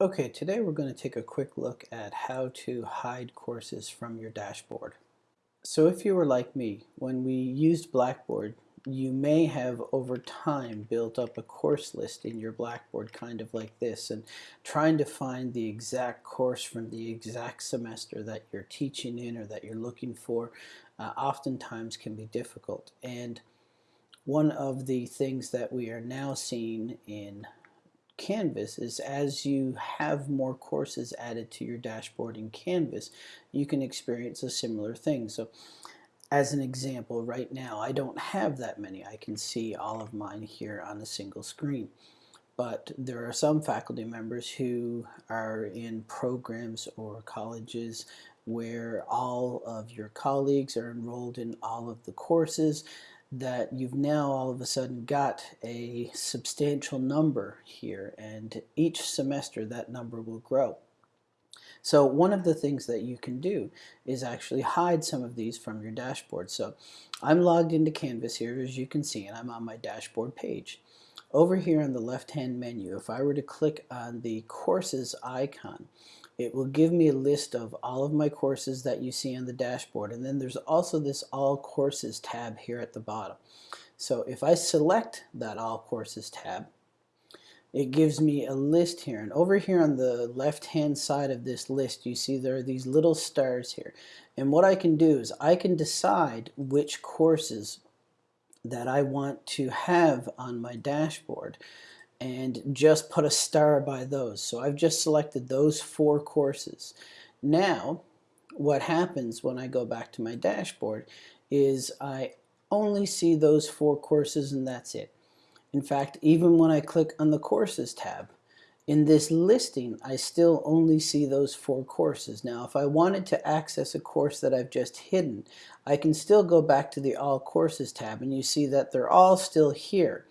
Okay, today we're going to take a quick look at how to hide courses from your dashboard. So if you were like me, when we used Blackboard, you may have over time built up a course list in your Blackboard kind of like this and trying to find the exact course from the exact semester that you're teaching in or that you're looking for uh, oftentimes can be difficult and one of the things that we are now seeing in Canvas is as you have more courses added to your dashboard in Canvas, you can experience a similar thing. So as an example, right now, I don't have that many. I can see all of mine here on a single screen. But there are some faculty members who are in programs or colleges where all of your colleagues are enrolled in all of the courses that you've now all of a sudden got a substantial number here and each semester that number will grow. So one of the things that you can do is actually hide some of these from your dashboard. So I'm logged into Canvas here as you can see and I'm on my dashboard page. Over here on the left hand menu if I were to click on the courses icon it will give me a list of all of my courses that you see on the dashboard. And then there's also this all courses tab here at the bottom. So if I select that all courses tab it gives me a list here. And over here on the left hand side of this list you see there are these little stars here. And what I can do is I can decide which courses that I want to have on my dashboard and just put a star by those. So I've just selected those four courses. Now, what happens when I go back to my dashboard is I only see those four courses and that's it. In fact, even when I click on the Courses tab, in this listing, I still only see those four courses. Now, if I wanted to access a course that I've just hidden, I can still go back to the All Courses tab and you see that they're all still here.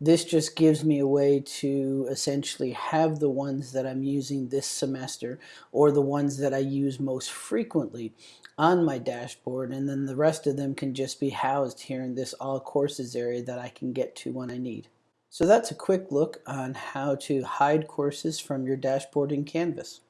This just gives me a way to essentially have the ones that I'm using this semester or the ones that I use most frequently on my dashboard and then the rest of them can just be housed here in this all courses area that I can get to when I need. So that's a quick look on how to hide courses from your dashboard in Canvas.